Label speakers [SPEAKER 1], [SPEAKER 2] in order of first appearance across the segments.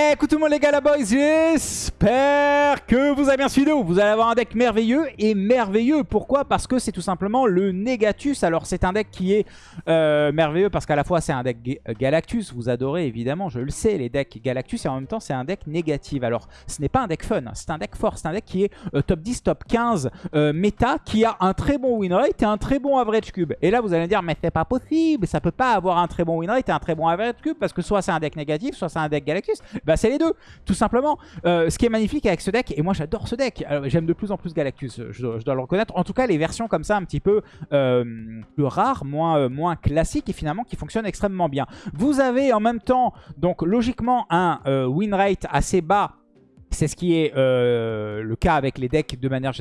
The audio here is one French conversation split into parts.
[SPEAKER 1] Écoute tout le monde les gars, la boys, j'espère que vous avez bien suivi Vous allez avoir un deck merveilleux et merveilleux. Pourquoi? Parce que c'est tout simplement le Negatus. Alors c'est un deck qui est euh, merveilleux parce qu'à la fois c'est un deck Galactus. Vous adorez évidemment, je le sais, les decks Galactus. Et en même temps c'est un deck négatif. Alors ce n'est pas un deck fun, c'est un deck fort. C'est un deck qui est euh, top 10, top 15 euh, méta, qui a un très bon win rate et un très bon average cube. Et là vous allez dire, mais c'est pas possible, ça peut pas avoir un très bon win rate et un très bon average cube parce que soit c'est un deck négatif, soit c'est un deck Galactus. Bah c'est les deux, tout simplement. Euh, ce qui est magnifique avec ce deck, et moi j'adore ce deck, j'aime de plus en plus Galactus, je, dois le reconnaître. En tout cas les versions comme ça un petit peu euh, plus rares, moins, euh, moins classiques et finalement qui fonctionnent extrêmement bien. Vous avez en même temps, donc logiquement, un win rate assez bas c'est ce qui est euh, le cas avec les decks de manière,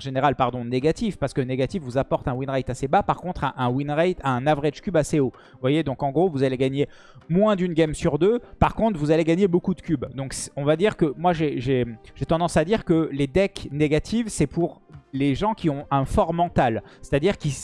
[SPEAKER 1] générale pardon, négatif, parce que négatif vous apporte un win rate assez bas, par contre un, win rate, un average cube assez haut. Vous voyez, donc en gros vous allez gagner moins d'une game sur deux, par contre vous allez gagner beaucoup de cubes. Donc on va dire que moi j'ai tendance à dire que les decks négatifs c'est pour les gens qui ont un fort mental. C'est-à-dire qui,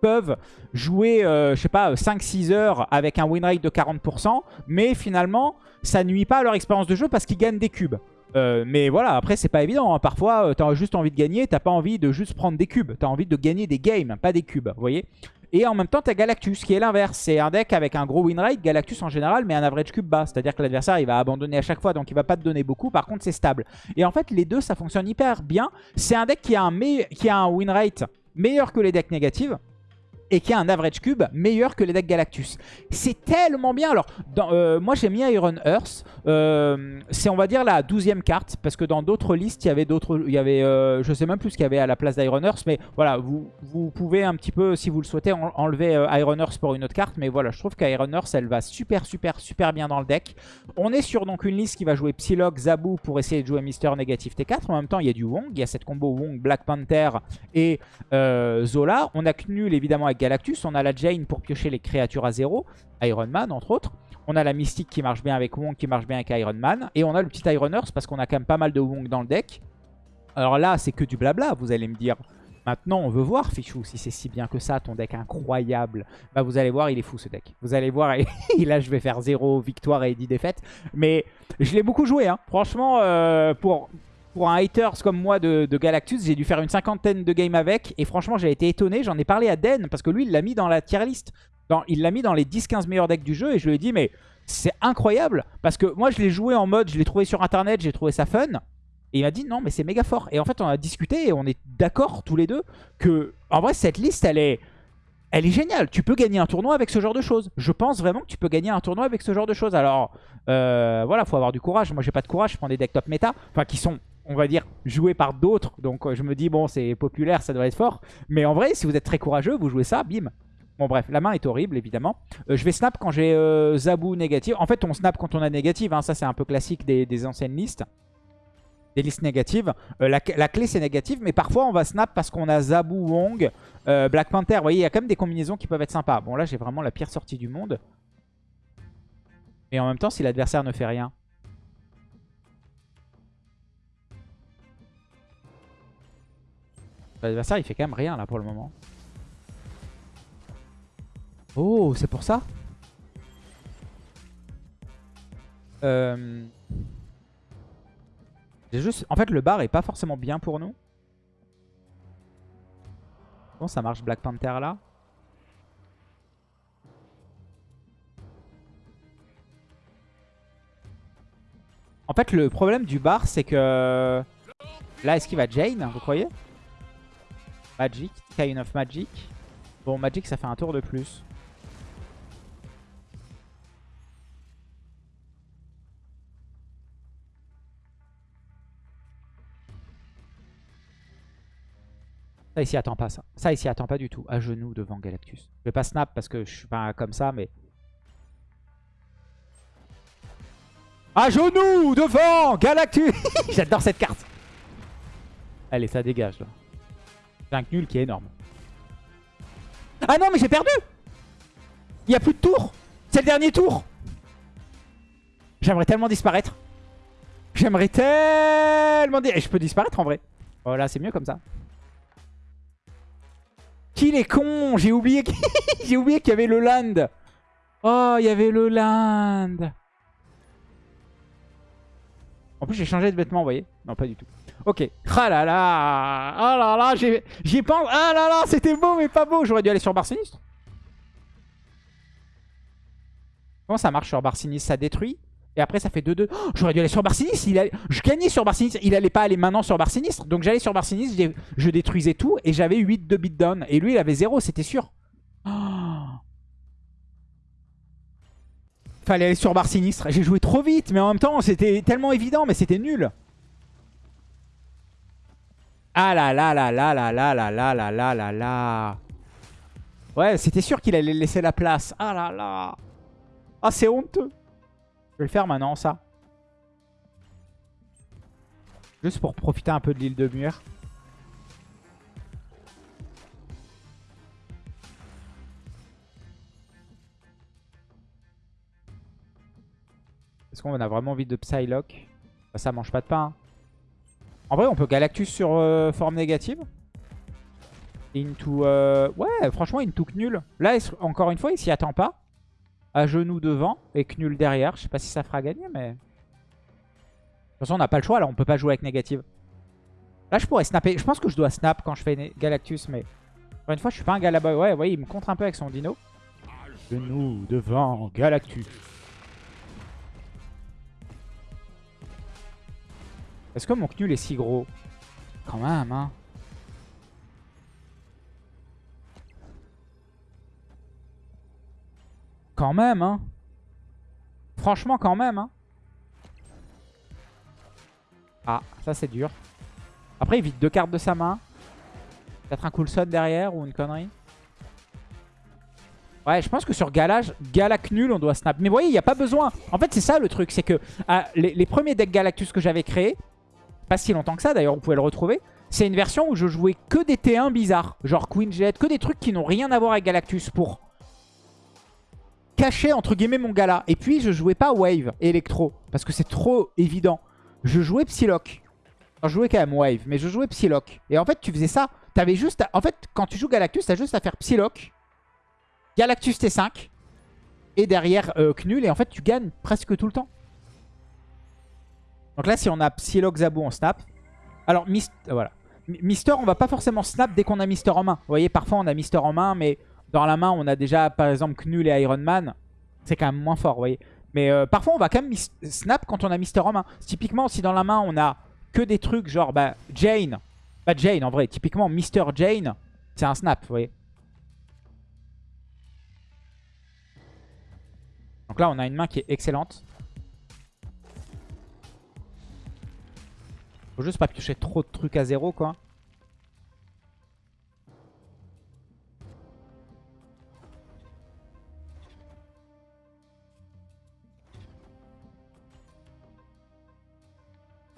[SPEAKER 1] peuvent jouer, euh, je sais pas, 5-6 heures avec un win rate de 40%, mais finalement ça nuit pas à leur expérience de jeu parce qu'ils gagnent des cubes. Euh, mais voilà, après c'est pas évident. Hein. Parfois, euh, tu as juste envie de gagner, t'as pas envie de juste prendre des cubes. Tu as envie de gagner des games, pas des cubes, vous voyez? Et en même temps, tu Galactus, qui est l'inverse. C'est un deck avec un gros win rate, Galactus en général, mais un average cube bas. C'est-à-dire que l'adversaire, il va abandonner à chaque fois, donc il va pas te donner beaucoup. Par contre, c'est stable. Et en fait, les deux, ça fonctionne hyper bien. C'est un deck qui a un, qui a un win rate meilleur que les decks négatifs et qui a un average cube meilleur que les decks Galactus. C'est tellement bien. Alors, euh, moi j'ai mis Iron Earth. Euh, c'est on va dire la douzième carte parce que dans d'autres listes il y avait d'autres, il y avait, euh, je sais même plus ce qu'il y avait à la place d'Iron Earth, mais voilà, vous, vous pouvez un petit peu, si vous le souhaitez, enlever Iron Earth pour une autre carte. Mais voilà, je trouve qu'Iron Earth elle va super super super bien dans le deck. On est sur donc une liste qui va jouer Psylocke, Zabu pour essayer de jouer Mister négatif T4. En même temps il y a du Wong, il y a cette combo Wong, Black Panther et Zola. On a Knul évidemment avec Galactus. On a la Jane pour piocher les créatures à zéro. Iron Man, entre autres. On a la Mystique qui marche bien avec Wong, qui marche bien avec Iron Man. Et on a le petit Iron Earth parce qu'on a quand même pas mal de Wong dans le deck. Alors là, c'est que du blabla, vous allez me dire. Maintenant, on veut voir, Fichou, si c'est si bien que ça, ton deck incroyable. Bah, vous allez voir, il est fou, ce deck. Vous allez voir, et là, je vais faire 0 victoire et 10 défaites. Mais je l'ai beaucoup joué, hein. Franchement, euh, pour pour un haters comme moi de, Galactus, j'ai dû faire une cinquantaine de games avec. Et franchement, j'ai été étonné. J'en ai parlé à Den parce que lui, il l'a mis dans la tier list. Il l'a mis dans les 10-15 meilleurs decks du jeu. Et je lui ai dit, mais c'est incroyable. Parce que moi, je l'ai joué en mode, je l'ai trouvé sur Internet, j'ai trouvé ça fun. Et il m'a dit, non, mais c'est méga fort. Et en fait, on a discuté et on est d'accord tous les deux que, en vrai, cette liste, elle est... Elle est géniale. Tu peux gagner un tournoi avec ce genre de choses. Je pense vraiment que tu peux gagner un tournoi avec ce genre de choses. Alors, euh, voilà, faut avoir du courage. Moi, j'ai pas de courage. Je prends des decks top méta. Enfin, qui sont on va dire, joué par d'autres. Donc euh, je me dis, bon, c'est populaire, ça doit être fort. Mais en vrai, si vous êtes très courageux, vous jouez ça, bim. Bon bref, la main est horrible évidemment. Euh, je vais snap quand j'ai euh, Zabu négative. En fait, on snap quand on a négative. Hein. Ça, c'est un peu classique des, anciennes listes. Des listes négatives. la, clé, c'est négative. Mais parfois, on va snap parce qu'on a Zabu, Wong, Black Panther. Vous voyez, il y a quand même des combinaisons qui peuvent être sympas. Bon, là, j'ai vraiment la pire sortie du monde. Et en même temps, si l'adversaire ne fait rien... L'adversaire, il fait quand même rien là pour le moment. Oh, c'est pour ça? Euh... Juste... En fait, le bar est pas forcément bien pour nous. Bon, ça marche Black Panther là? En fait, le problème du bar, c'est que... Là, est-ce qu'il va Jane, vous croyez? Magic, Kind of Magic. Bon, Magic, ça fait un tour de plus. Ça ici attend pas ça. Ça ici attend pas du tout. À genoux devant Galactus. Je vais pas snap parce que je suis pas comme ça, mais... À genoux devant Galactus J'adore cette carte. Allez, ça dégage là. C'est un nul qui est énorme. Ah non, mais j'ai perdu Il n'y a plus de tour C'est le dernier tour J'aimerais tellement disparaître. J'aimerais tellement... Et je peux disparaître en vrai. Voilà, c'est mieux comme ça. Qu'il est con J'ai oublié qu'il y avait le land. Oh, il y avait le land. En plus, j'ai changé de vêtements, vous voyez Non, pas du tout. Ok. Ah là là Ah là là J'y pense Ah là là C'était beau, mais pas beau J'aurais dû aller sur Bar Sinistre. Comment ça marche sur Bar Sinistre? Ça détruit? Et après ça fait 2-2. J'aurais dû aller sur Bar Sinistre. Je gagnais sur Bar Sinistre. Il allait pas aller maintenant sur Bar Sinistre. Donc j'allais sur Bar Sinistre. Je détruisais tout. Et j'avais 8 de beatdown. Et lui il avait 0, c'était sûr. Fallait aller sur Bar Sinistre. J'ai joué trop vite. Mais en même temps c'était tellement évident. Mais c'était nul. Ah là là là là là là là là là là là. Ouais, c'était sûr qu'il allait laisser la place. Ah là là. Ah, c'est honteux. Je vais le faire maintenant, ça. Juste pour profiter un peu de l'île de Muir. Est-ce qu'on a vraiment envie de Psylocke bah, Ça mange pas de pain. Hein. En vrai, on peut Galactus sur euh, forme négative. Into... Euh, ouais, franchement, Into nul. Là, encore une fois, il s'y attend pas. À genoux devant et Knull derrière. Je sais pas si ça fera gagner, mais... De toute façon, on n'a pas le choix, là. On peut pas jouer avec négative. Là, je pourrais snapper. Je pense que je dois snap quand je fais Galactus, mais... Encore une fois, je suis pas un Galaboy. Ouais, ouais, il me contre un peu avec son dino. Genoux devant Galactus. Est-ce que mon Knull est si gros Quand même, hein. Quand même, hein. Franchement, quand même, hein. Ah, ça c'est dur. Après, il vide deux cartes de sa main. Peut-être un Coulson derrière ou une connerie. Ouais, je pense que sur Galage, Galac nul, on doit snap. Mais vous voyez, il n'y a pas besoin. En fait, c'est ça le truc. C'est que les, les, premiers decks Galactus que j'avais créés, pas si longtemps que ça d'ailleurs, vous pouvez le retrouver. C'est une version où je jouais que des T1 bizarres. Genre Queen Jet, que des trucs qui n'ont rien à voir avec Galactus pour cacher entre guillemets mon gala. Et puis je jouais pas Wave et Electro parce que c'est trop évident. Je jouais Psylocke. je jouais quand même Wave, mais je jouais Psylocke. Et en fait, tu faisais ça. T'avais juste. En fait, quand tu joues Galactus, t'as juste à faire Psylocke, Galactus T5 et derrière euh, Knull. Et en fait, tu gagnes presque tout le temps. Donc là, si on a Psylocke Zabou, on snap. Alors, Mist euh, voilà. Mister, on va pas forcément snap dès qu'on a Mister en main. Vous voyez, parfois on a Mister en main, mais dans la main, on a déjà, par exemple, Knull et Iron Man. C'est quand même moins fort, vous voyez. Mais euh, parfois, on va quand même snap quand on a Mister en main. Typiquement, si dans la main, on a que des trucs genre bah, Jane. Pas Jane, en vrai. Typiquement, Mister Jane, c'est un snap, vous voyez. Donc là, on a une main qui est excellente. Faut juste pas piocher trop de trucs à zéro, quoi.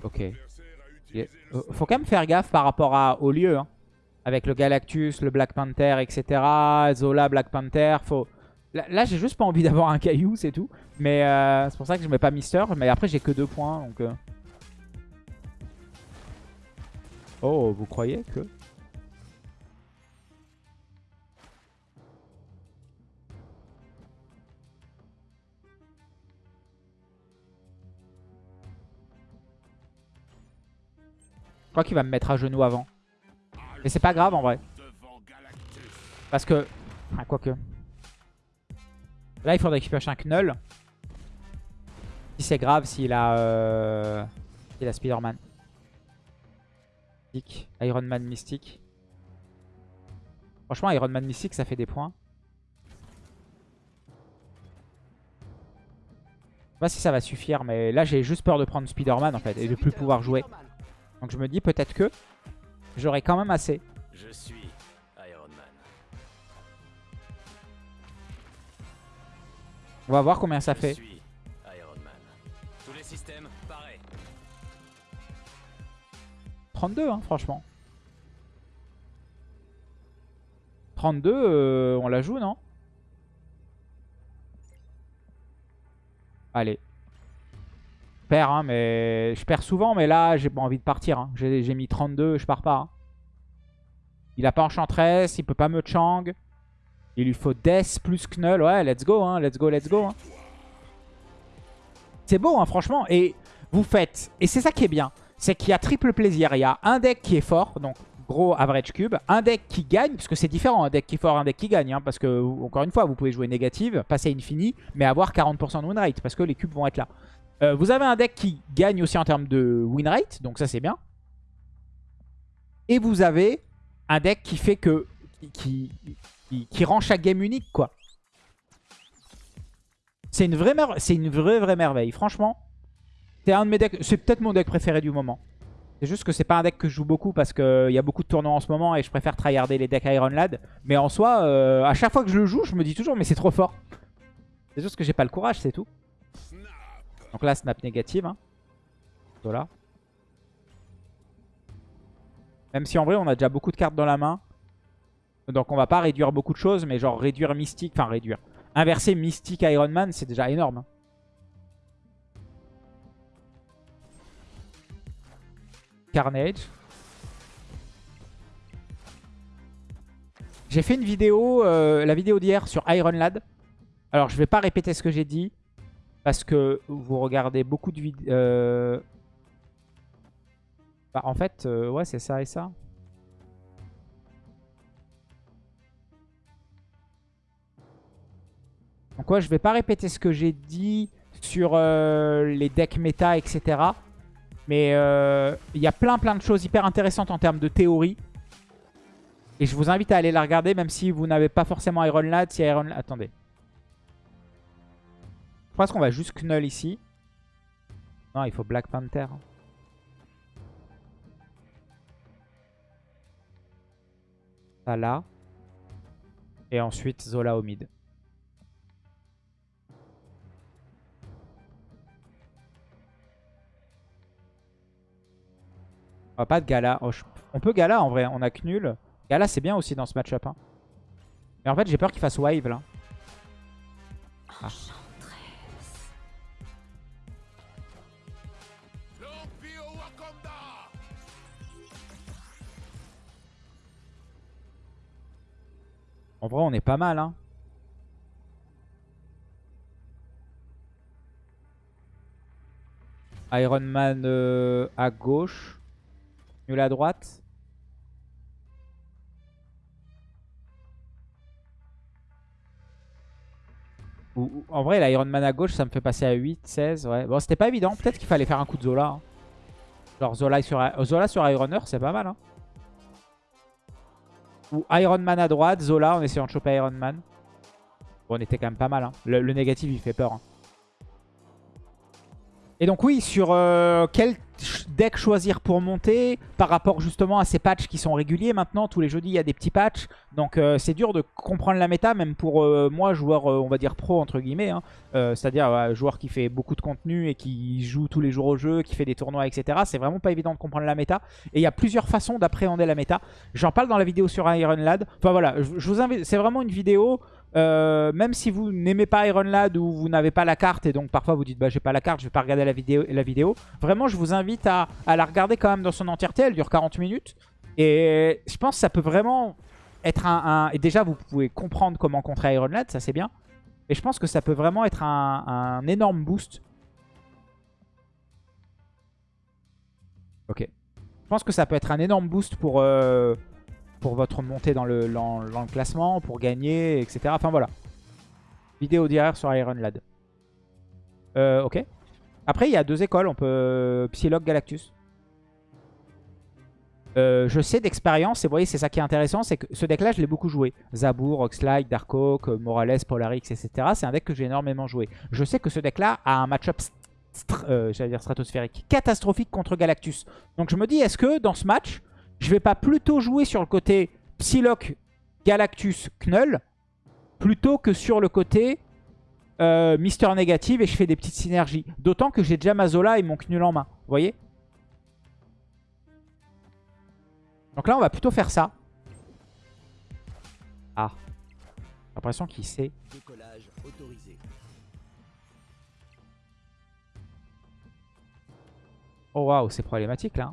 [SPEAKER 1] Ok. Euh, faut quand même faire gaffe par rapport au lieu. Hein. Avec le Galactus, le Black Panther, etc. Zola, Black Panther. Faut... Là, j'ai juste pas envie d'avoir un caillou, c'est tout. Mais euh, c'est pour ça que je mets pas Mister. Mais après, j'ai que deux points. Donc, euh. Oh, vous croyez que... Je crois qu'il va me mettre à genoux avant. Mais c'est pas grave en vrai. Parce que... Ah, quoique. Là, il faudrait qu'il pioche un Knull. Si c'est grave, s'il a... Euh... S'il a Spider-Man. Iron Man Mystique. Franchement, Iron Man Mystique, ça fait des points. Je sais pas si ça va suffire, mais là, j'ai juste peur de prendre Spider-Man, en fait, et de plus pouvoir jouer. Donc je me dis peut-être que j'aurai quand même assez. Je suis Iron Man. On va voir combien ça fait. 32 hein, franchement. 32, euh, on la joue, non? Allez. Je perds, hein, mais je perds souvent, mais là, j'ai pas envie de partir. Hein. J'ai mis 32, je pars pas. Hein. Il a pas Enchantress, il peut pas me Chang. Il lui faut Death plus Knull. Ouais, let's go, hein, let's go, let's go. C'est beau, franchement. Et vous faites... Et c'est ça qui est bien. C'est qu'il y a triple plaisir. Il y a un deck qui est fort, donc gros average cube. Un deck qui gagne, parce que c'est différent, un deck qui est fort, un deck qui gagne. Hein, parce que, encore une fois, vous pouvez jouer négative, passer infini, mais avoir 40% de win rate, parce que les cubes vont être là. Euh, vous avez un deck qui gagne aussi en termes de win rate, donc ça c'est bien. Et vous avez un deck qui fait que... qui, qui, rend chaque game unique, quoi. C'est une une vraie, vraie merveille. Franchement, c'est un de mes decks. C'est peut-être mon deck préféré du moment. C'est juste que c'est pas un deck que je joue beaucoup parce qu'il y a beaucoup de tournois en ce moment et je préfère tryharder les decks Iron Lad. Mais en soi, euh, à chaque fois que je le joue, je me dis toujours mais c'est trop fort. C'est juste que j'ai pas le courage, c'est tout. Donc là, snap négative. Hein. Voilà. Même si en vrai, on a déjà beaucoup de cartes dans la main. Donc on va pas réduire beaucoup de choses, mais genre réduire Mystique, enfin réduire. Inverser Mystique Iron Man, c'est déjà énorme. Hein. Carnage. J'ai fait une vidéo, euh, la vidéo d'hier sur Iron Lad. Alors je vais pas répéter ce que j'ai dit, parce que vous regardez beaucoup de vidéos... Euh, bah, en fait, euh, ouais c'est ça et ça. Donc ouais, je vais pas répéter ce que j'ai dit sur euh, les decks méta, etc. Mais euh, il y a plein plein de choses hyper intéressantes en termes de théorie. Et je vous invite à aller la regarder, même si vous n'avez pas forcément Iron Lad. Si Iron Lad... Attendez. Je pense qu'on va juste Knull ici. Non, il faut Black Panther. Ça là. Et ensuite Zola au mid. On va pas de Gala. Oh, on peut Gala en vrai, on a nul. Gala c'est bien aussi dans ce match-up. Hein. Mais en fait j'ai peur qu'il fasse Wave là. Ah. En vrai on est pas mal hein. Iron Man euh, à gauche. Nul à droite. en vrai, l'Iron Man à gauche, ça me fait passer à 8, 16. Ouais. Bon, c'était pas évident. Peut-être qu'il fallait faire un coup de Zola. Hein. Genre Zola sur, Zola sur c'est pas mal. Hein. Ou Iron Man à droite, Zola en essayant de choper Iron Man. Bon, on était quand même pas mal. Hein. Le, négatif, il fait peur. Hein. Et donc oui, sur euh, quel deck choisir pour monter par rapport justement à ces patchs qui sont réguliers maintenant. Tous les jeudis, il y a des petits patchs. Donc euh, c'est dur de comprendre la méta, même pour euh, moi, joueur, on va dire pro entre guillemets. Hein. C'est-à-dire joueur qui fait beaucoup de contenu et qui joue tous les jours au jeu, qui fait des tournois, etc. C'est vraiment pas évident de comprendre la méta. Et il y a plusieurs façons d'appréhender la méta. J'en parle dans la vidéo sur Iron Lad. Enfin voilà, je vous invite, c'est vraiment une vidéo euh, même si vous n'aimez pas Iron Lad ou vous n'avez pas la carte et donc parfois vous dites bah j'ai pas la carte, je vais pas regarder la vidéo, la vidéo. Vraiment je vous invite à, la regarder quand même dans son entièreté, elle dure 40 minutes. Et je pense que ça peut vraiment être un... Et déjà vous pouvez comprendre comment contrer Iron Lad, ça c'est bien. Et je pense que ça peut vraiment être un, énorme boost. Ok. Je pense que ça peut être un énorme boost pour... Euh, pour votre montée dans le, classement, pour gagner, etc. Enfin voilà. Vidéo d'hier sur Iron Lad. Euh, ok. Après, il y a deux écoles. On peut Psylocke, Galactus. Euh, je sais d'expérience, et vous voyez, c'est ça qui est intéressant, c'est que ce deck-là, je l'ai beaucoup joué. Zabour, Oxlike, Darkhawk, Morales, Polarix, etc. C'est un deck que j'ai énormément joué. Je sais que ce deck-là a un match-up euh, dire stratosphérique, catastrophique contre Galactus. Donc je me dis, est-ce que dans ce match, je vais pas plutôt jouer sur le côté Psylocke, Galactus, Knull, plutôt que sur le côté euh, Mister Négative et je fais des petites synergies. D'autant que j'ai déjà Mazola et mon Knull en main. Vous voyez? Donc là, on va plutôt faire ça. Ah. J'ai l'impression qu'il sait. Oh waouh, c'est problématique là.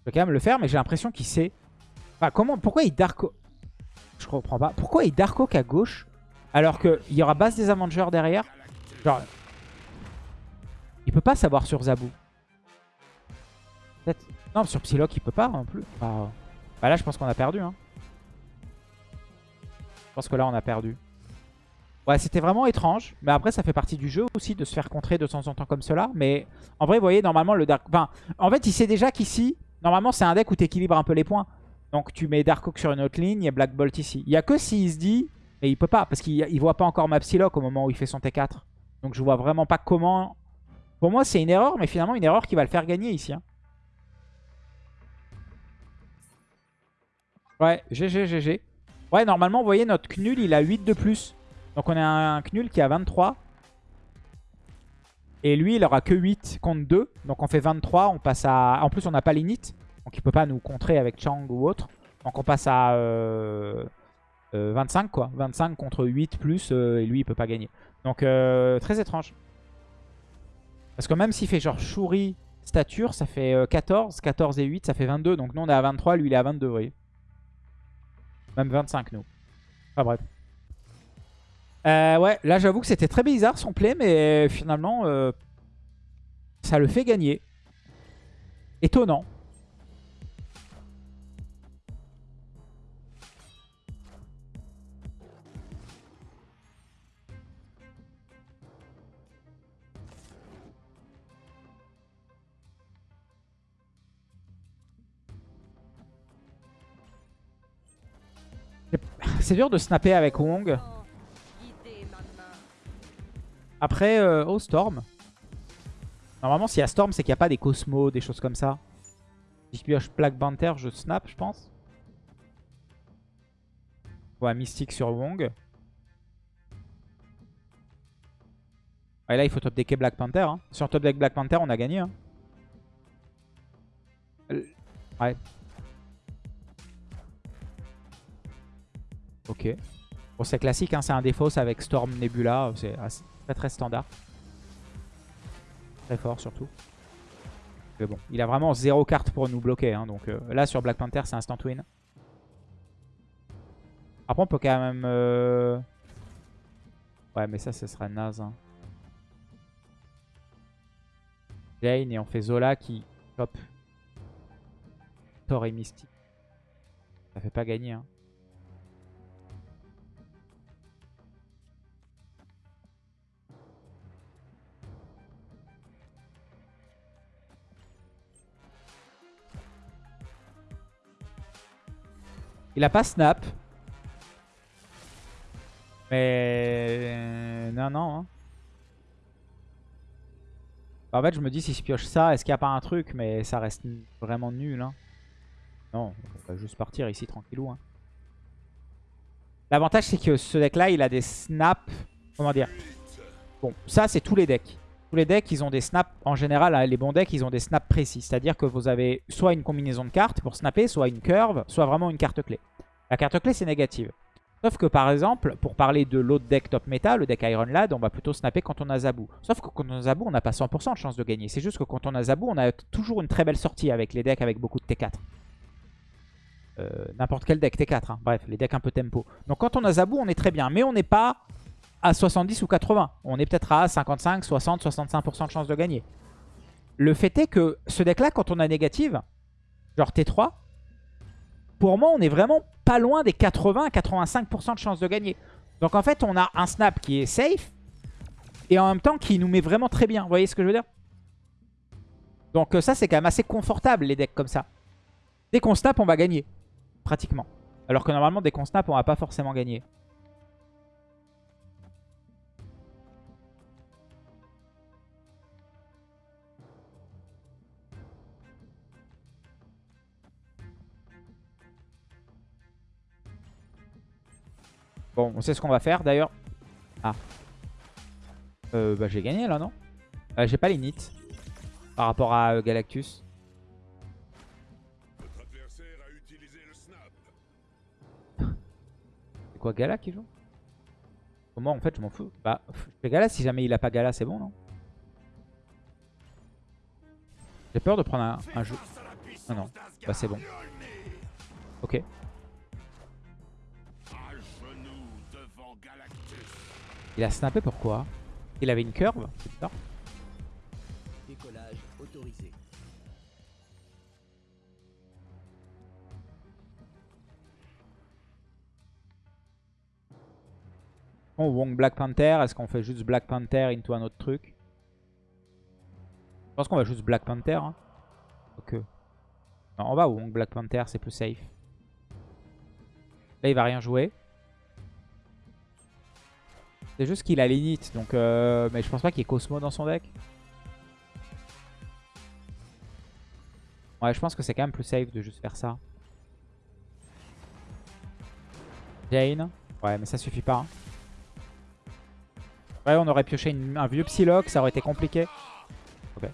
[SPEAKER 1] Je vais quand même le faire, mais j'ai l'impression qu'il sait. comment, pourquoi il Dark... Je, comprends pas. Pourquoi il Dark Oak à gauche alors qu'il y aura base des Avengers derrière? Genre, il peut pas savoir sur. Peut-être. Non, sur Psylocke, il peut pas non plus. Bah, bah là, je pense qu'on a perdu. Hein. Je pense que là, on a perdu. Ouais, c'était vraiment étrange. Mais après, ça fait partie du jeu aussi de se faire contrer de temps en temps comme cela. Mais en vrai, vous voyez, normalement, le Dark... Enfin, en fait, il sait déjà qu'ici, normalement, c'est un deck où tu équilibres un peu les points. Donc, tu mets Dark Oak sur une autre ligne et Black Bolt ici. Il y a que s'il se dit... Mais il peut pas, parce qu'il voit pas encore ma Psylocke au moment où il fait son T4. Donc, je vois vraiment pas comment... Pour moi, c'est une erreur, mais finalement, une erreur qui va le faire gagner ici. Hein. Ouais, GG, GG. Ouais, normalement, vous voyez, notre Knul, il a 8 de plus. Donc on a un Knul qui a 23. Et lui, il aura que 8 contre 2. Donc on fait 23. On passe à... En plus, on n'a pas l'init. Donc il peut pas nous contrer avec Chang ou autre. Donc on passe à 25 euh, euh, quoi. 25 contre 8 plus. Euh, et lui, il peut pas gagner. Donc très étrange. Parce que même s'il fait genre Shuri, stature, ça fait 14. 14 et 8, ça fait 22. Donc nous, on est à 23. Lui, il est à 22, vous voyez. Même 25, nous. Enfin bref. Euh, ouais, là j'avoue que c'était très bizarre son play, mais finalement, euh, ça le fait gagner. Étonnant. C'est dur de snapper avec Wong. Après, euh, oh Storm. Normalement, s'il y a Storm, c'est qu'il n'y a pas des Cosmos, des choses comme ça. Si je pioche Black Panther, je snap, je pense. Ouais, Mystique sur Wong. Et là, il faut top decker Black Panther. Hein. Sur top deck Black Panther, on a gagné. Hein. Ouais. Ok. Bon, c'est classique, hein, c'est un défaut avec Storm Nebula. C'est très très standard. Très fort surtout. Mais bon, il a vraiment zéro carte pour nous bloquer. Hein, donc euh, là, sur Black Panther, c'est instant win. Après, on peut quand même... Euh, ouais, mais ça, ce serait naze. Hein. Jane et on fait Zola qui... Hop. Thor et Misty. Ça fait pas gagner. Hein. Il a pas snap. Mais... Non, non. Hein. En fait, je me dis, si je pioche ça, est-ce qu'il n'y a pas un truc? Mais ça reste vraiment nul. Hein. Non, on va juste partir ici tranquillou. Hein. L'avantage, c'est que ce deck-là, il a des snaps. Comment dire? Bon, ça, c'est tous les decks. Tous les decks, ils ont des snaps. En général, hein, les bons decks, ils ont des snaps précis. C'est-à-dire que vous avez soit une combinaison de cartes pour snapper, soit une curve, soit vraiment une carte clé. La carte clé, c'est négative. Sauf que par exemple, pour parler de l'autre deck top meta, le deck Iron Lad, on va plutôt snapper quand on a Zabou. Sauf que quand on a Zabou, on n'a pas 100% de chance de gagner. C'est juste que quand on a Zabou, on a toujours une très belle sortie avec les decks avec beaucoup de T4. Euh, n'importe quel deck T4, hein. bref, les decks un peu tempo. Donc quand on a Zabou, on est très bien. Mais on n'est pas à 70 ou 80. On est peut-être à 55, 60, 65% de chance de gagner. Le fait est que ce deck-là, quand on a négative, genre T3, pour moi, on est vraiment pas loin des 80 85% de chance de gagner. Donc en fait, on a un snap qui est safe et en même temps qui nous met vraiment très bien. Vous voyez ce que je veux dire? Donc euh, ça, c'est quand même assez confortable, les decks comme ça. Dès qu'on snap, on va gagner, pratiquement. Alors que normalement, dès qu'on snap, on va pas forcément gagner. Bon, on sait ce qu'on va faire d'ailleurs. Ah. Euh, bah j'ai gagné là, non? Euh, J'ai pas les nits par rapport à euh, Galactus. C'est quoi Gala qui joue? Moi en fait je m'en fous. Bah je fais Gala si jamais il a pas Gala c'est bon non? J'ai peur de prendre un, un jeu. Non non, bah c'est bon. Ok. Il a snappé pourquoi? Il avait une curve C'est bizarre.
[SPEAKER 2] Décollage autorisé.
[SPEAKER 1] Bon, Wong Black Panther, est-ce qu'on fait juste Black Panther into un autre truc? Je pense qu'on va juste Black Panther. Hein. Ok. Non, on va Wong Black Panther, c'est plus safe. Là, il va rien jouer. C'est juste qu'il a l'init, donc... Euh... Mais je pense pas qu'il y ait Cosmo dans son deck. Ouais, je pense que c'est quand même plus safe de juste faire ça. Jane. Ouais, mais ça suffit pas. hein. Ouais, on aurait pioché un vieux Psylocke, ça aurait été compliqué. Ok.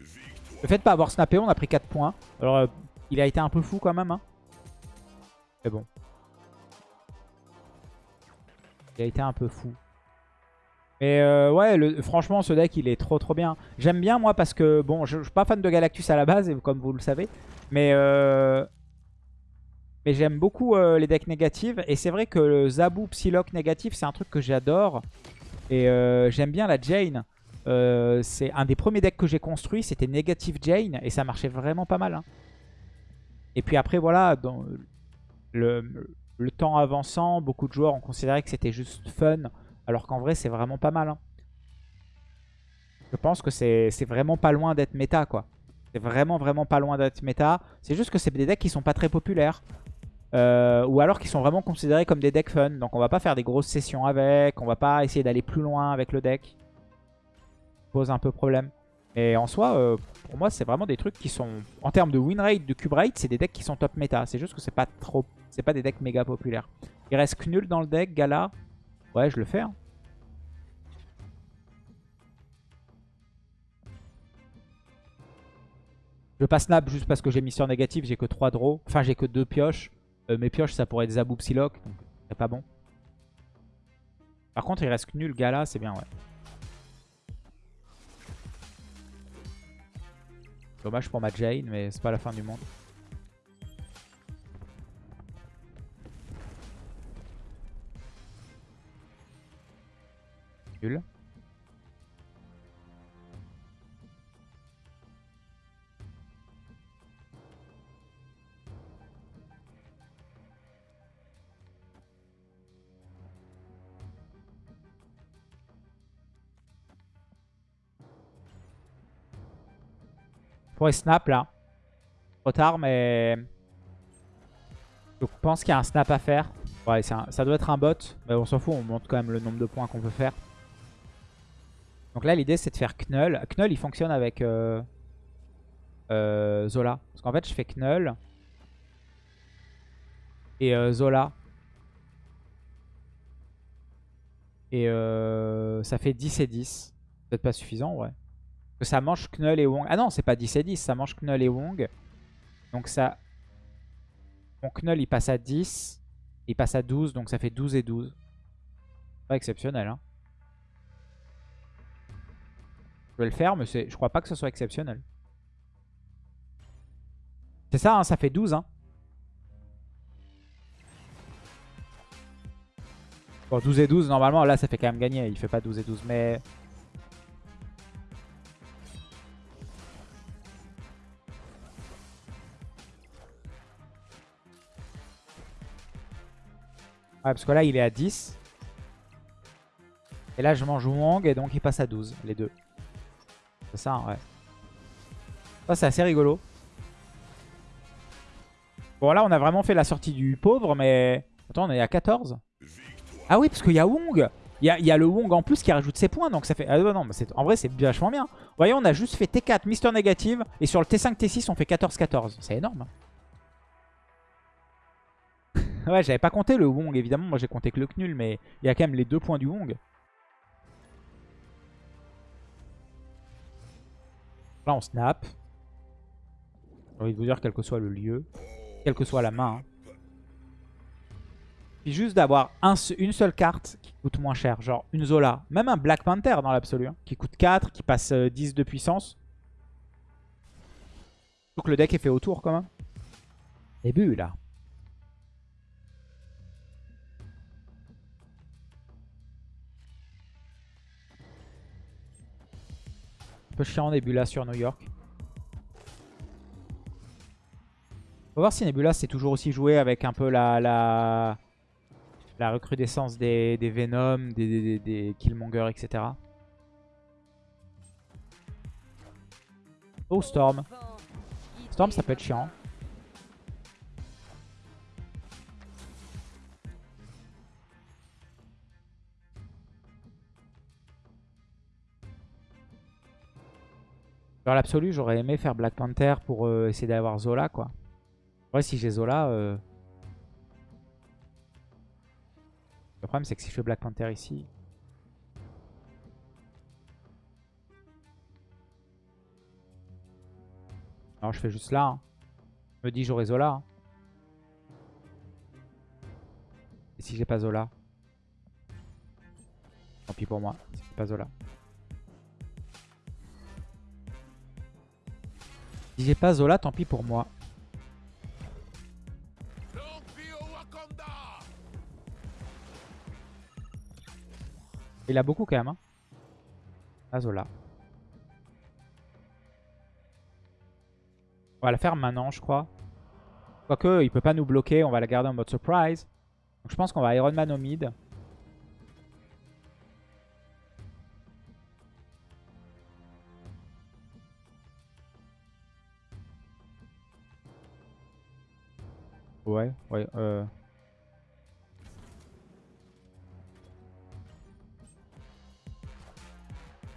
[SPEAKER 1] Le fait de pas avoir snappé, on a pris 4 points. Alors, euh, il a été un peu fou quand même. Hein. Mais bon. Il a été un peu fou. Mais euh, ouais, franchement, ce deck, il est trop trop bien. J'aime bien, moi, parce que, bon, je, suis pas fan de Galactus à la base, comme vous le savez. Mais, euh, mais j'aime beaucoup euh, les decks négatifs. Et c'est vrai que le Zabu Psylocke négatif, c'est un truc que j'adore. Et j'aime bien la Jane. C'est un des premiers decks que j'ai construit, c'était Negative Jane. Et ça marchait vraiment pas mal. hein. Et puis après, voilà, dans le temps avançant, beaucoup de joueurs ont considéré que c'était juste fun. Alors qu'en vrai, c'est vraiment pas mal. hein. Je pense que c'est c'est vraiment pas loin d'être méta, quoi. C'est vraiment, vraiment pas loin d'être méta. C'est juste que c'est des decks qui sont pas très populaires. Euh, ou alors qui sont vraiment considérés comme des decks fun. Donc on va pas faire des grosses sessions avec. On va pas essayer d'aller plus loin avec le deck. Ça Pose un peu problème. Et en soi, euh, pour moi, c'est vraiment des trucs qui sont... En termes de win rate, de cube rate, c'est des decks qui sont top méta. C'est juste que c'est pas trop... C'est pas des decks méga populaires. Il reste Knull dans le deck, Gala. Ouais, je le fais. hein. Je vais pas snap juste parce que j'ai mis sur négatif, j'ai que 3 draws. Enfin, j'ai que 2 pioches. Euh, mes pioches, ça pourrait être Zabou Psylocke, donc c'est pas bon. Par contre, il reste nul Gala, c'est bien, ouais. Dommage pour ma Jane, mais c'est pas la fin du monde. Nul. Je pourrais snap là. Trop tard, mais... Je pense qu'il y a un snap à faire. Ouais, ça doit être un bot. Mais on s'en fout, on montre quand même le nombre de points qu'on peut faire. Donc là, l'idée, c'est de faire Knull. Knull, il fonctionne avec euh, euh, Zola. Parce qu'en fait, je fais Knull. Et euh, Zola. Et ça fait 10 et 10. Peut-être pas suffisant, ouais. Que ça mange Knull et Wong. Ah non, c'est pas 10 et 10, ça mange Knull et Wong. Donc ça... Mon Knull, il passe à 10. Il passe à 12, donc ça fait 12 et 12. Pas exceptionnel, hein. Je vais le faire, mais je crois pas que ce soit exceptionnel. C'est ça, hein, ça fait 12, hein. Bon, 12 et 12, normalement, là, ça fait quand même gagner. Il fait pas 12 et 12, mais... parce que là, il est à 10. Et là, je mange Wong et donc il passe à 12, les deux. C'est ça, ouais. Ça, c'est assez rigolo. Bon, là, on a vraiment fait la sortie du pauvre, mais... Attends, on est à 14 Ah oui, parce qu'il y a Wong il y, a, il y a le Wong en plus qui rajoute ses points, donc ça fait... Ah non, mais en vrai, c'est vachement bien. Voyez, on a juste fait T4, Mister Négative, et sur le T5, T6, on fait 14-14. C'est énorme. ouais, j'avais pas compté le Wong, évidemment. Moi, j'ai compté que le Knull, mais il y a quand même les deux points du Wong. Là, on snap. J'ai envie de vous dire, quel que soit le lieu, quelle que soit la main. hein. Puis juste d'avoir une seule carte qui coûte moins cher. Genre une Zola. Même un Black Panther dans l'absolu. hein, qui coûte 4, qui passe euh, 10 de puissance. Donc le deck est fait autour quand même. Début là. Peu chiant Nebula sur New York. Va voir si Nebula c'est toujours aussi joué avec un peu la, la, la recrudescence des, des Venom, des, des, des Killmonger, etc. Oh Storm. Storm ça peut être chiant. Dans l'absolu, j'aurais aimé faire Black Panther pour euh, essayer d'avoir Zola, quoi. Ouais, si j'ai Zola... Euh... Le problème, c'est que si je fais Black Panther ici... Alors, je fais juste là. Hein. Je me dis, j'aurai Zola. Hein. Et si j'ai pas Zola Tant pis pour moi, si j'ai pas Zola. Si j'ai pas Zola, tant pis pour moi. Il a beaucoup quand même. Hein. Zola. On va la faire maintenant, je crois. Quoique, il peut pas nous bloquer. On va la garder en mode surprise. Donc, je pense qu'on va Iron Man au mid. Ouais, ouais. Euh...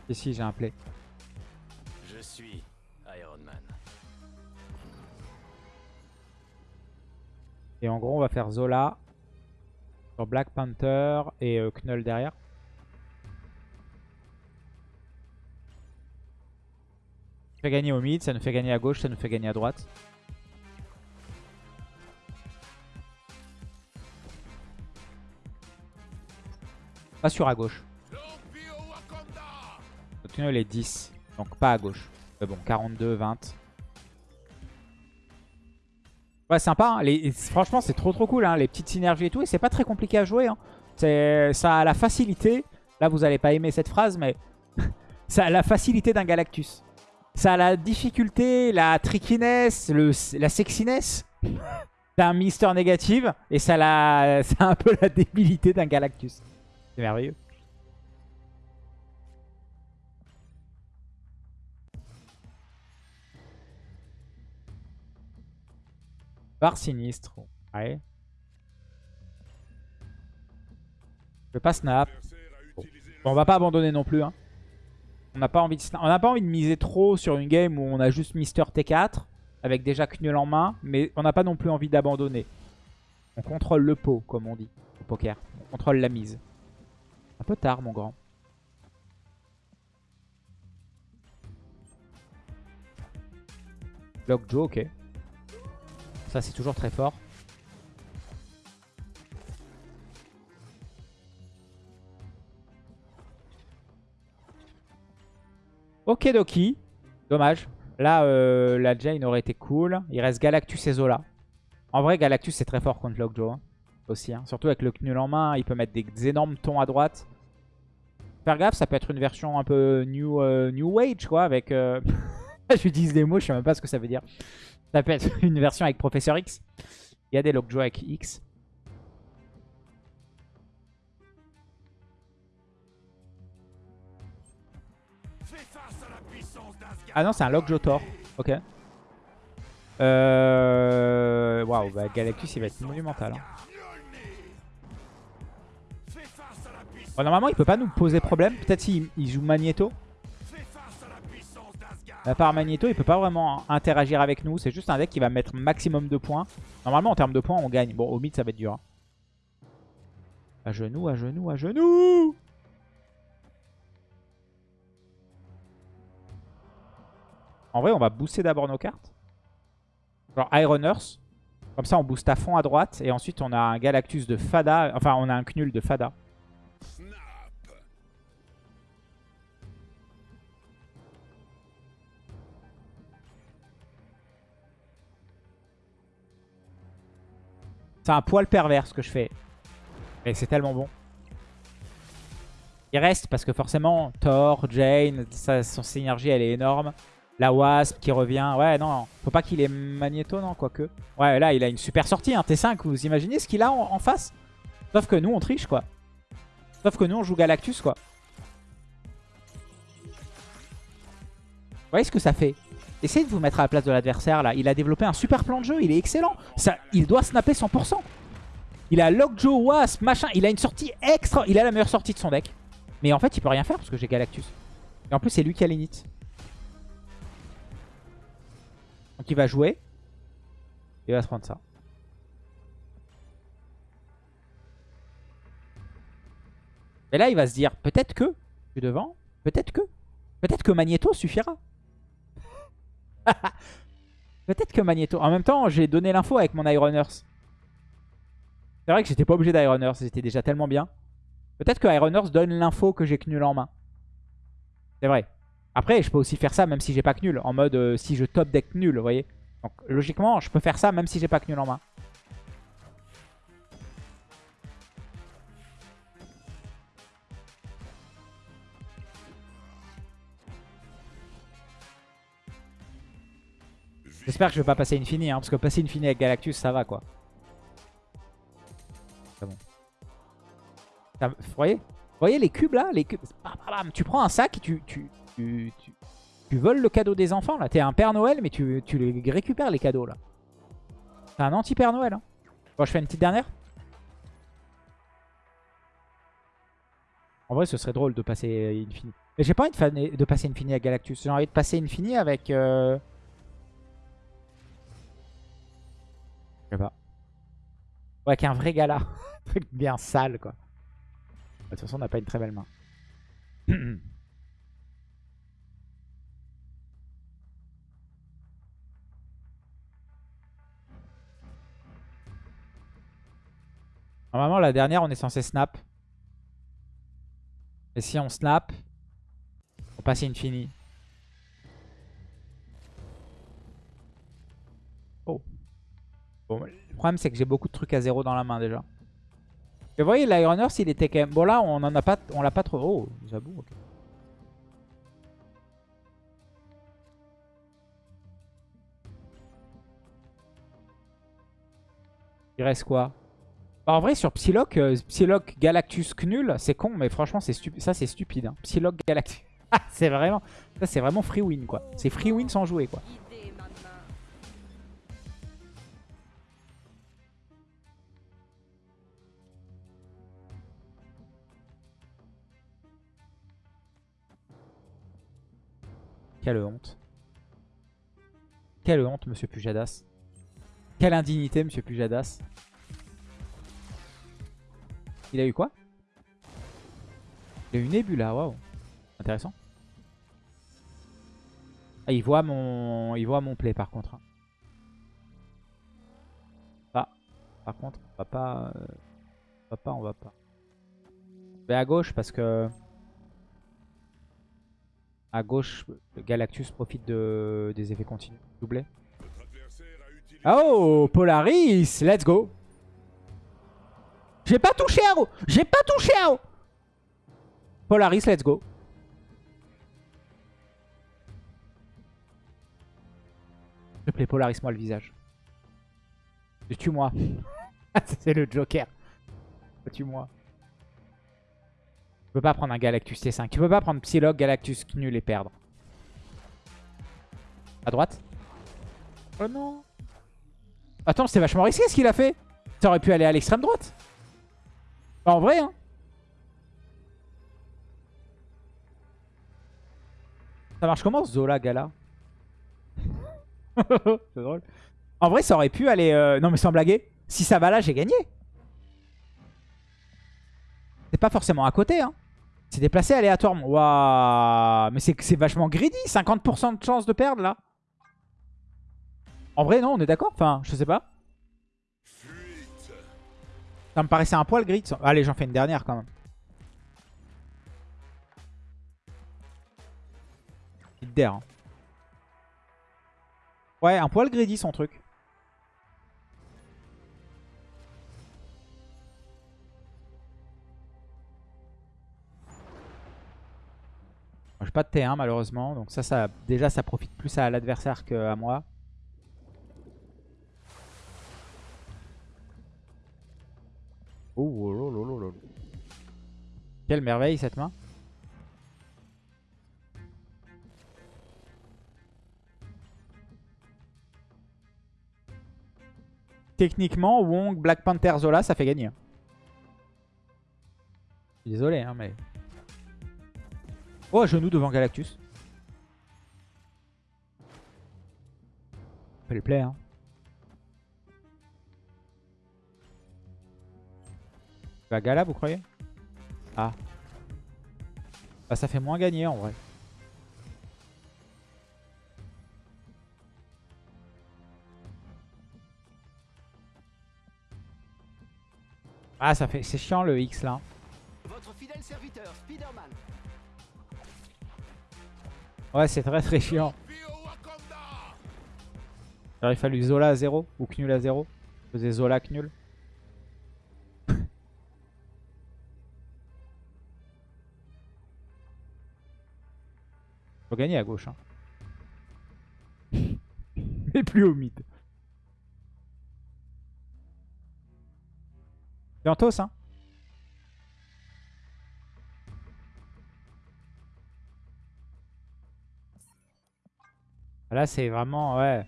[SPEAKER 1] Ici, j'ai un play.
[SPEAKER 2] Je suis Iron Man.
[SPEAKER 1] Et en gros, on va faire Zola sur Black Panther et euh, Knull derrière. Ça fait gagner au mid, ça nous fait gagner à gauche, ça nous fait gagner à droite. Pas sur à gauche. Notre tunnel est 10. Donc pas à gauche. Mais bon, 42, 20. Ouais, sympa. Hein. Franchement, c'est trop trop cool. Hein. Les petites synergies et tout. Et c'est pas très compliqué à jouer. Hein. Ça a la facilité. Là, vous allez pas aimer cette phrase, mais ça a la facilité d'un Galactus. Ça a la difficulté, la trickiness, la sexiness d'un Mister négative. Et ça a un peu la débilité d'un Galactus. C'est merveilleux. Bar sinistre. Ouais. Je vais pas snap. Bon. on va pas abandonner non plus. Hein. On n'a pas, envie de on pas envie de miser trop sur une game où on a juste Mister T4 avec déjà Knull en main. Mais on n'a pas non plus envie d'abandonner. On contrôle le pot, comme on dit au poker. On contrôle la mise. Un peu tard, mon grand. Block Joe, ok. Ça, c'est toujours très fort. Ok, Doki. Dommage. Là, euh, la Jane aurait été cool. Il reste Galactus et Zola. En vrai, Galactus, c'est très fort contre Lockjaw. Hein aussi. Hein. Surtout avec le Knull en main, il peut mettre des énormes tons à droite. Faire gaffe, ça peut être une version un peu New, euh, new Age, quoi, avec... Euh... J'utilise des mots, je sais même pas ce que ça veut dire. Ça peut être une version avec Professeur X. Il y a des Lockjaw avec X. Ah non, c'est un Lockjaw Thor. Ok. Euh... Waouh, bah Galactus, il va être monumental. Hein. Normalement, il peut pas nous poser problème. Peut-être s'il joue Magneto. À part Magneto, il peut pas vraiment interagir avec nous. C'est juste un deck qui va mettre maximum de points. Normalement, en termes de points, on gagne. Bon, au mid, ça va être dur. Hein. À genoux, à genoux, à genoux En vrai, on va booster d'abord nos cartes. Genre Iron Earth. Comme ça, on booste à fond à droite. Et ensuite, on a un Galactus de Fada. Enfin, on a un Knull de Fada. C'est un poil pervers ce que je fais. Mais c'est tellement bon. Il reste parce que forcément, Thor, Jane, sa, son synergie, elle est énorme. La Wasp qui revient. Ouais, non, faut pas qu'il ait Magneto, non, quoique. Ouais, là, il a une super sortie, un T5. Vous imaginez ce qu'il a en, en face? Sauf que nous, on triche, quoi. Sauf que nous, on joue Galactus, quoi. Vous voyez ce que ça fait? Essayez de vous mettre à la place de l'adversaire, là. Il a développé un super plan de jeu, il est excellent. Ça, il doit snapper 100%. Il a Lockjaw, Wasp, machin. Il a une sortie extra. Il a la meilleure sortie de son deck. Mais en fait, il peut rien faire parce que j'ai Galactus. Et en plus, c'est lui qui a l'init. Donc il va jouer. Il va se prendre ça. Et là, il va se dire, peut-être que, je suis devant, peut-être que, peut-être que Magneto suffira. peut-être que Magneto. En même temps, j'ai donné l'info avec mon Iron Earth. C'est vrai que j'étais pas obligé d'Iron Earth, c'était déjà tellement bien. Peut-être que Iron donne l'info que j'ai Knull en main. C'est vrai. Après, je peux aussi faire ça même si j'ai pas Knull. En mode, euh, si je top deck nul, vous voyez. Donc, logiquement, je peux faire ça même si j'ai pas Knull en main. J'espère que je vais pas passer Infini, hein, parce que passer Infini avec Galactus, ça va quoi. C'est bon. Ça- Vous voyez? Vous voyez les cubes là? Les cubes... Tu prends un sac et tu, tu, tu, tu, voles le cadeau des enfants là. T'es un Père Noël, mais tu, tu récupères les cadeaux là. T'es un anti-Père Noël. Hein. Bon, je fais une petite dernière. En vrai, ce serait drôle de passer Infini. Mais j'ai pas envie de, passer Infini avec Galactus. J'ai envie de passer Infini avec... euh, Je sais pas. Ouais, avec un vrai gala. Un truc bien sale, quoi. De toute façon, on n'a pas une très belle main. Normalement, la dernière, on est censé snap. Et si on snap, on passe infini. Bon, le problème, c'est que j'ai beaucoup de trucs à zéro dans la main déjà. Et vous voyez, l'Iron Earth, il était quand même... Bon, là, on en a pas... On l'a pas trop... Oh, j'avoue, ok. Il reste quoi? Bah, En vrai, sur Psylocke, euh, Psylocke Galactus Knull, c'est con, mais franchement, c'est ça, c'est stupide. Hein. Psylocke Galactus... Ah, c'est vraiment... Ça, c'est vraiment free win, quoi. C'est free win sans jouer, quoi. Quelle honte. Quelle honte, monsieur Pujadas. Quelle indignité, monsieur Pujadas. Il a eu quoi? Il a eu une Nebula, waouh. Intéressant. Ah, il voit mon, il voit mon play par contre. hein. Ah, par contre, on va pas, euh, on va pas, on va pas. Je vais à gauche parce que à gauche, Galactus profite de, des effets continus. Doublé. Oh, Polaris, let's go. J'ai pas touché Arrow. J'ai pas touché Arrow. Polaris, let's go. S'il te Polaris-moi le visage. Tue-moi. C'est le Joker. Tue-moi. Tu peux pas prendre un Galactus T5. Tu peux pas prendre Psylocke, Galactus nul et perdre. À droite. Oh non. Attends, c'est vachement risqué ce qu'il a fait. Ça aurait pu aller à l'extrême droite. Bah, en vrai, hein. Ça marche comment Zola Gala C'est drôle. En vrai, ça aurait pu aller... euh, Non mais sans blaguer. Si ça va là, j'ai gagné. C'est pas forcément à côté, hein. C'est déplacé aléatoirement. Waouh Mais c'est vachement greedy. 50% de chance de perdre, là. En vrai, non, on est d'accord? Enfin, je sais pas. Ça me paraissait un poil grid. Allez, j'en fais une dernière, quand même. D'air. hein. Ouais, un poil greedy, son truc. Pas de T1 malheureusement. Donc ça, ça déjà, ça profite plus à l'adversaire qu'à moi. Oh, oh, oh, oh, oh. Quelle merveille cette main. Techniquement, Wong, Black Panther, Zola, ça fait gagner. Désolé, hein, mais... Oh, à genoux devant Galactus. Fait le play, hein. Vas Gala, vous croyez? Ah. Bah, ça fait moins gagner, en vrai. Ah, ça fait... C'est chiant, le X, là.
[SPEAKER 3] Votre fidèle serviteur, Spider-Man.
[SPEAKER 1] Ouais, c'est très très chiant. Il aurait fallu Zola à 0 ou Knul à 0. Je faisais Zola Knul. Faut gagner à gauche. Hein. Mais plus au mid. En toss, hein. Là, c'est vraiment... Ouais.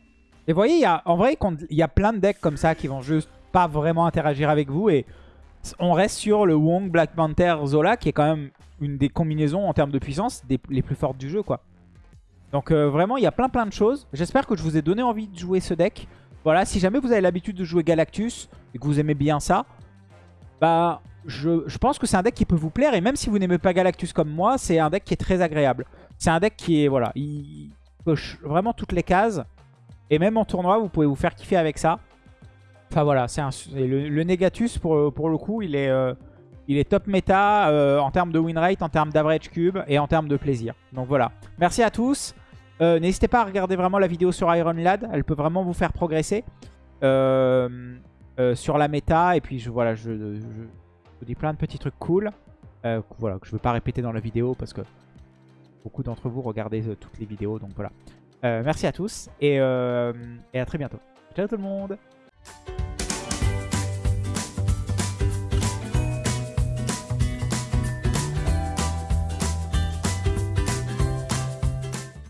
[SPEAKER 1] Et vous voyez, y en vrai, il y a plein de decks comme ça qui vont juste pas vraiment interagir avec vous. Et on reste sur le Wong, Black Panther, Zola, qui est quand même une des combinaisons en termes de puissance des, les plus fortes du jeu, quoi. Donc euh, vraiment, il y a plein plein de choses. J'espère que je vous ai donné envie de jouer ce deck. Voilà, si jamais vous avez l'habitude de jouer Galactus et que vous aimez bien ça, bah je, je pense que c'est un deck qui peut vous plaire. Et même si vous n'aimez pas Galactus comme moi, c'est un deck qui est très agréable. C'est un deck qui est, voilà, il coche vraiment toutes les cases. Et même en tournoi, vous pouvez vous faire kiffer avec ça. Enfin voilà, c'est le, le Negatus, pour, pour le coup, il est, euh, il est top méta euh, en termes de win rate, en termes d'average cube et en termes de plaisir. Donc voilà. Merci à tous. Euh, N'hésitez pas à regarder vraiment la vidéo sur Iron Lad. Elle peut vraiment vous faire progresser euh, euh, sur la méta. Et puis je, voilà, je, vous dis plein de petits trucs cool. Euh, voilà, que je ne veux pas répéter dans la vidéo parce que beaucoup d'entre vous regardez euh, toutes les vidéos. Donc voilà. Euh, merci à tous euh, et à très bientôt. Ciao tout le monde